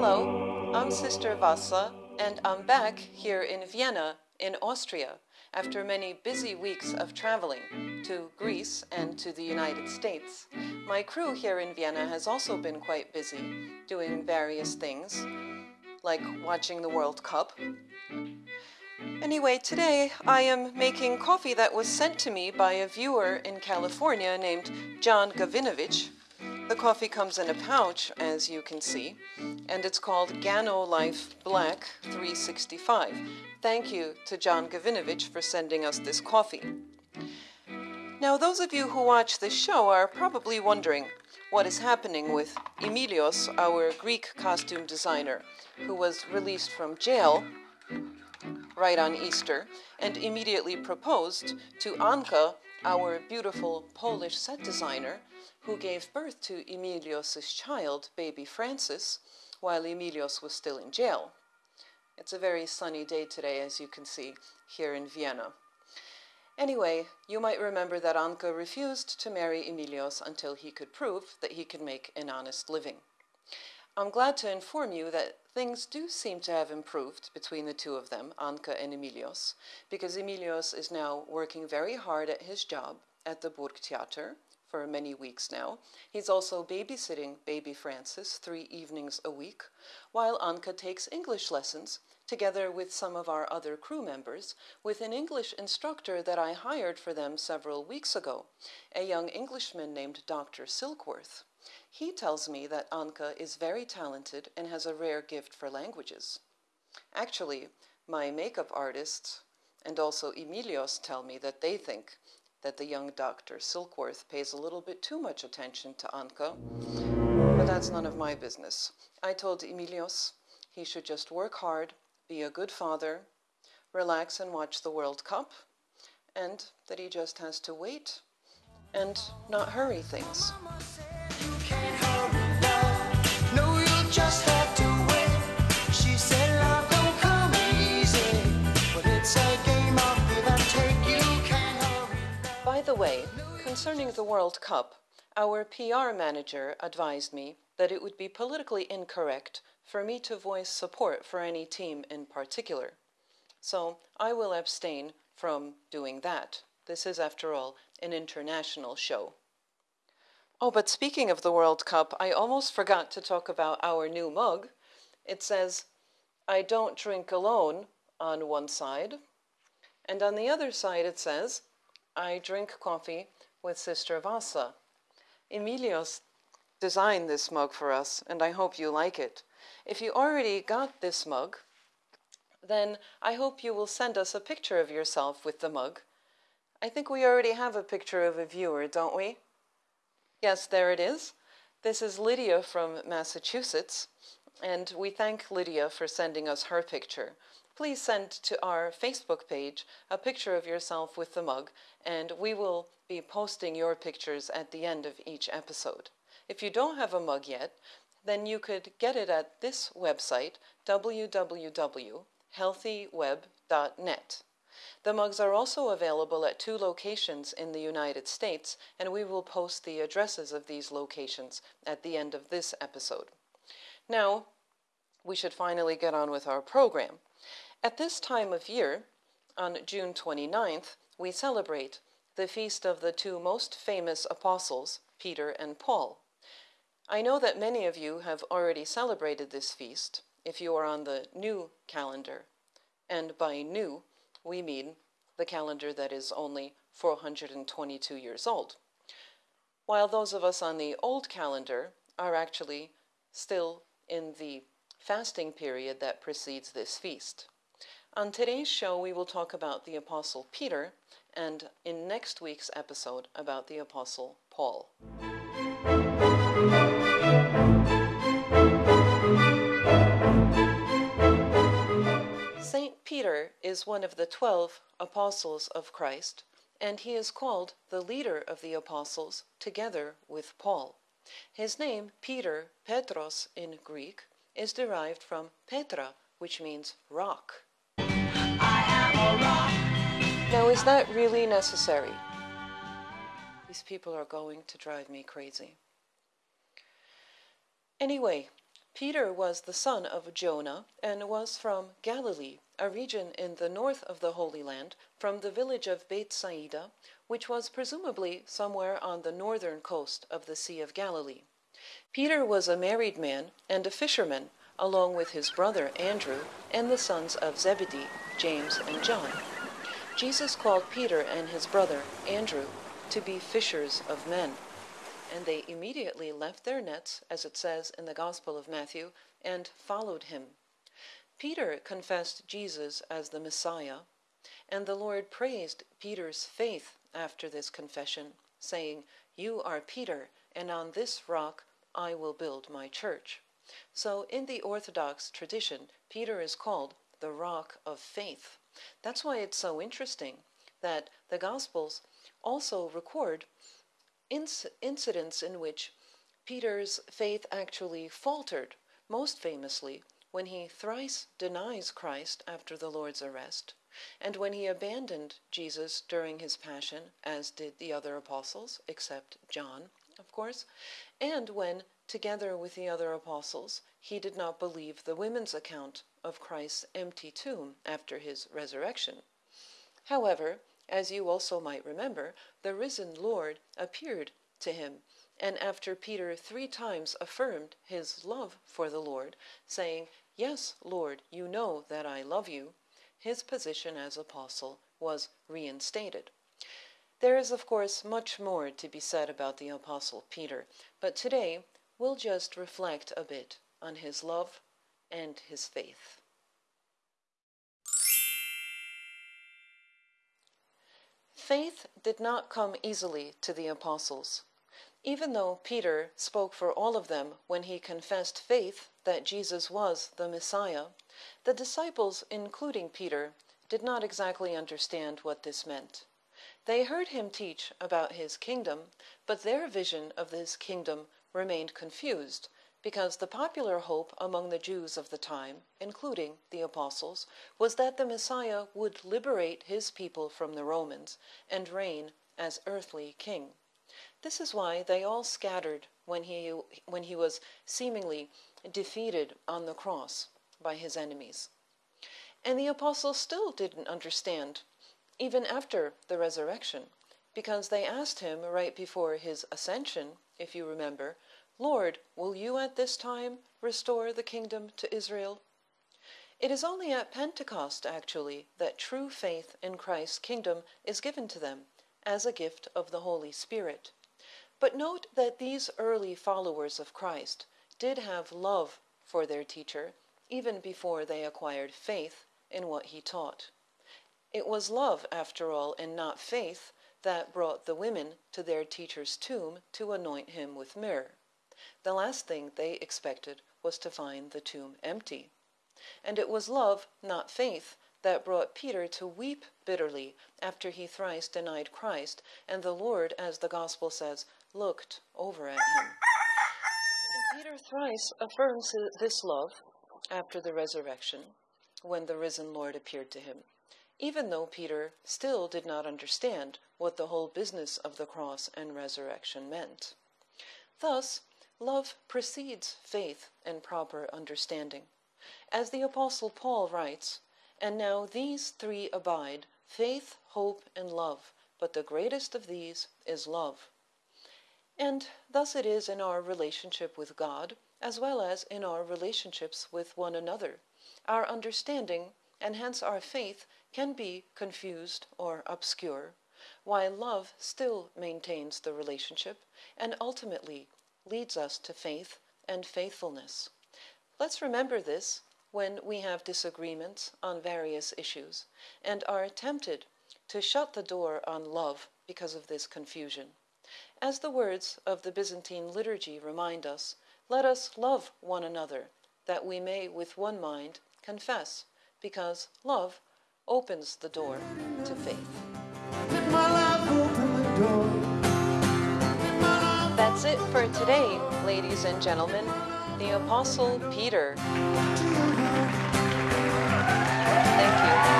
Hello, I'm Sister Vassa, and I'm back here in Vienna, in Austria, after many busy weeks of traveling to Greece and to the United States. My crew here in Vienna has also been quite busy, doing various things, like watching the World Cup. Anyway, today I am making coffee that was sent to me by a viewer in California named John Gavinovich. The coffee comes in a pouch, as you can see, and it's called Gano Life Black 365. Thank you to John Gavinovich for sending us this coffee. Now, those of you who watch this show are probably wondering what is happening with Emilios, our Greek costume designer, who was released from jail right on Easter and immediately proposed to Anka, our beautiful Polish set designer, who gave birth to Emilios' child, baby Francis, while Emilios was still in jail. It's a very sunny day today, as you can see, here in Vienna. Anyway, you might remember that Anka refused to marry Emilios until he could prove that he could make an honest living. I'm glad to inform you that things do seem to have improved between the two of them, Anka and Emilios, because Emilios is now working very hard at his job at the Burgtheater, for many weeks now. He's also babysitting baby Francis three evenings a week, while Anka takes English lessons together with some of our other crew members with an English instructor that I hired for them several weeks ago, a young Englishman named Dr. Silkworth. He tells me that Anka is very talented and has a rare gift for languages. Actually, my makeup artists and also Emilios tell me that they think that the young Dr. Silkworth pays a little bit too much attention to Anka, but that's none of my business. I told Emilios he should just work hard, be a good father, relax and watch the World Cup, and that he just has to wait and not hurry things. The way, concerning the World Cup, our PR manager advised me that it would be politically incorrect for me to voice support for any team in particular. So I will abstain from doing that. This is, after all, an international show. Oh, but speaking of the World Cup, I almost forgot to talk about our new mug. It says, I don't drink alone on one side, and on the other side it says, I drink coffee with Sister Vassa. Emilios designed this mug for us, and I hope you like it. If you already got this mug, then I hope you will send us a picture of yourself with the mug. I think we already have a picture of a viewer, don't we? Yes, there it is. This is Lydia from Massachusetts, and we thank Lydia for sending us her picture please send to our Facebook page a picture of yourself with the mug, and we will be posting your pictures at the end of each episode. If you don't have a mug yet, then you could get it at this website, www.healthyweb.net. The mugs are also available at two locations in the United States, and we will post the addresses of these locations at the end of this episode. Now, we should finally get on with our program. At this time of year, on June 29th, we celebrate the feast of the two most famous apostles, Peter and Paul. I know that many of you have already celebrated this feast if you are on the new calendar. And by new, we mean the calendar that is only 422 years old. While those of us on the old calendar are actually still in the fasting period that precedes this feast. On today's show, we will talk about the Apostle Peter, and in next week's episode, about the Apostle Paul. Saint Peter is one of the twelve apostles of Christ, and he is called the leader of the apostles together with Paul. His name, Peter, Petros in Greek, is derived from Petra, which means rock. Now, is that really necessary? These people are going to drive me crazy. Anyway, Peter was the son of Jonah and was from Galilee, a region in the north of the Holy Land, from the village of Bethsaida, which was presumably somewhere on the northern coast of the Sea of Galilee. Peter was a married man and a fisherman, along with his brother Andrew and the sons of Zebedee, James and John. Jesus called Peter and his brother Andrew to be fishers of men and they immediately left their nets, as it says in the Gospel of Matthew, and followed him. Peter confessed Jesus as the Messiah, and the Lord praised Peter's faith after this confession, saying, You are Peter, and on this rock I will build my church. So, in the Orthodox tradition, Peter is called the rock of faith. That's why it's so interesting that the Gospels also record inc incidents in which Peter's faith actually faltered, most famously when he thrice denies Christ after the Lord's arrest, and when he abandoned Jesus during his passion, as did the other apostles, except John, of course, and when, together with the other apostles, he did not believe the women's account of Christ's empty tomb after his resurrection. However, as you also might remember, the risen Lord appeared to him, and after Peter three times affirmed his love for the Lord, saying, Yes, Lord, you know that I love you, his position as apostle was reinstated. There is, of course, much more to be said about the apostle Peter, but today we'll just reflect a bit on his love and his faith. Faith did not come easily to the apostles. Even though Peter spoke for all of them when he confessed faith that Jesus was the Messiah, the disciples, including Peter, did not exactly understand what this meant. They heard him teach about his kingdom, but their vision of this kingdom remained confused because the popular hope among the Jews of the time, including the apostles, was that the Messiah would liberate his people from the Romans and reign as earthly king. This is why they all scattered when he, when he was seemingly defeated on the cross by his enemies. And the apostles still didn't understand, even after the resurrection, because they asked him right before his ascension, if you remember, Lord, will you at this time restore the kingdom to Israel? It is only at Pentecost, actually, that true faith in Christ's kingdom is given to them as a gift of the Holy Spirit. But note that these early followers of Christ did have love for their teacher even before they acquired faith in what he taught. It was love, after all, and not faith, that brought the women to their teacher's tomb to anoint him with myrrh. The last thing they expected was to find the tomb empty. And it was love, not faith, that brought Peter to weep bitterly after he thrice denied Christ, and the Lord, as the Gospel says, looked over at him. And Peter thrice affirms this love after the resurrection, when the risen Lord appeared to him, even though Peter still did not understand what the whole business of the cross and resurrection meant. Thus, Love precedes faith and proper understanding. As the Apostle Paul writes, And now these three abide faith, hope, and love, but the greatest of these is love. And thus it is in our relationship with God, as well as in our relationships with one another. Our understanding, and hence our faith, can be confused or obscure, while love still maintains the relationship and ultimately leads us to faith and faithfulness. Let's remember this when we have disagreements on various issues and are tempted to shut the door on love because of this confusion. As the words of the Byzantine liturgy remind us, let us love one another, that we may with one mind confess, because love opens the door to faith. That's it for today, ladies and gentlemen. The Apostle Peter. Thank you.